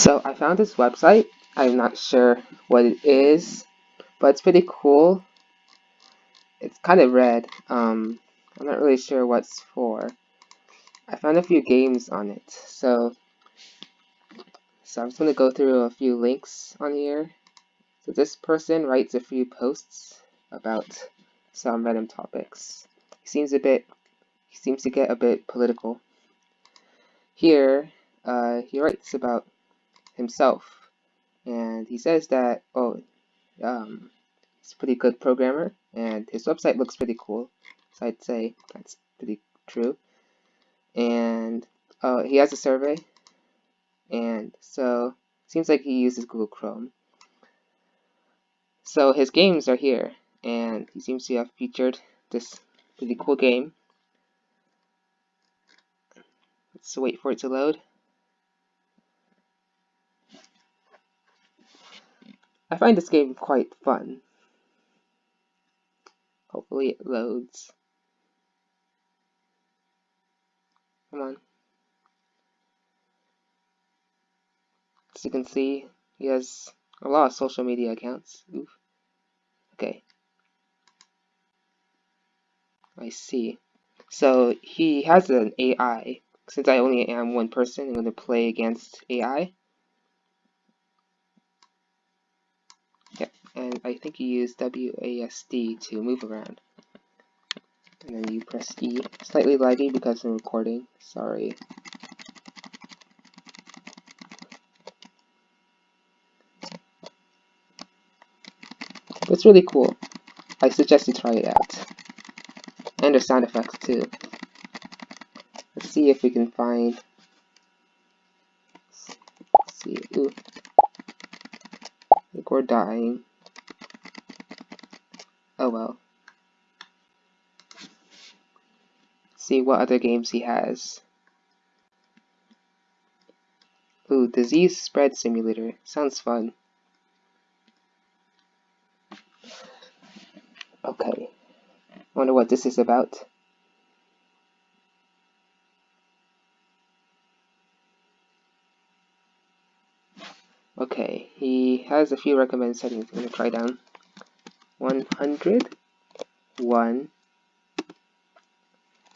So I found this website. I'm not sure what it is, but it's pretty cool. It's kind of red. Um, I'm not really sure what's for. I found a few games on it. So, so I'm just going to go through a few links on here. So this person writes a few posts about some random topics. He seems a bit, he seems to get a bit political. Here, uh, he writes about himself. And he says that, oh, um, he's a pretty good programmer, and his website looks pretty cool. So I'd say that's pretty true. And uh, he has a survey, and so it seems like he uses Google Chrome. So his games are here, and he seems to have featured this pretty cool game. Let's wait for it to load. I find this game quite fun. Hopefully it loads. Come on. As you can see, he has a lot of social media accounts. Oof. Okay. I see. So he has an AI. Since I only am one person, I'm going to play against AI. And I think you use WASD to move around. And then you press E. Slightly laggy because I'm recording, sorry. It's really cool. I suggest you try it out. And the sound effects too. Let's see if we can find... Let's see, ooh. I think we're dying. Oh well. See what other games he has. Ooh, Disease Spread Simulator. Sounds fun. Okay. Wonder what this is about. Okay, he has a few recommended settings I'm gonna try down. 100 1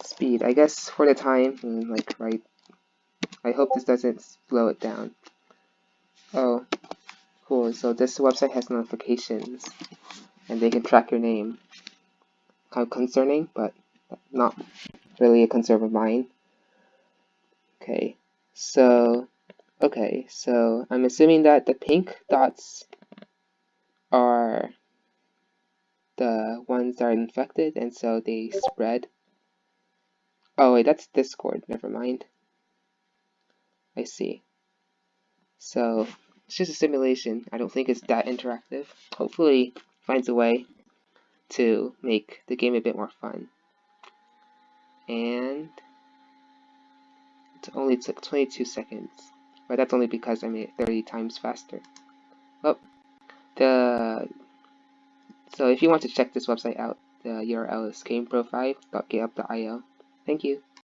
speed. I guess for the time like right. I hope this doesn't slow it down. Oh cool. So this website has notifications and they can track your name. Kind of concerning but not really a concern of mine. Okay. So okay. So I'm assuming that the pink dots are the ones that are infected, and so they spread. Oh wait, that's Discord, never mind. I see. So, it's just a simulation. I don't think it's that interactive. Hopefully, finds a way to make the game a bit more fun. And it only took 22 seconds, but that's only because I made it 30 times faster. Oh, the so if you want to check this website out, the URL is gameprofile.github.io. Thank you.